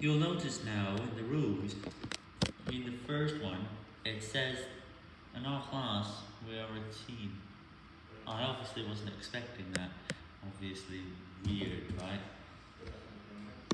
You'll notice now in the rules, in the first one, it says, in our class, we are a team. I obviously wasn't expecting that. Obviously weird, right?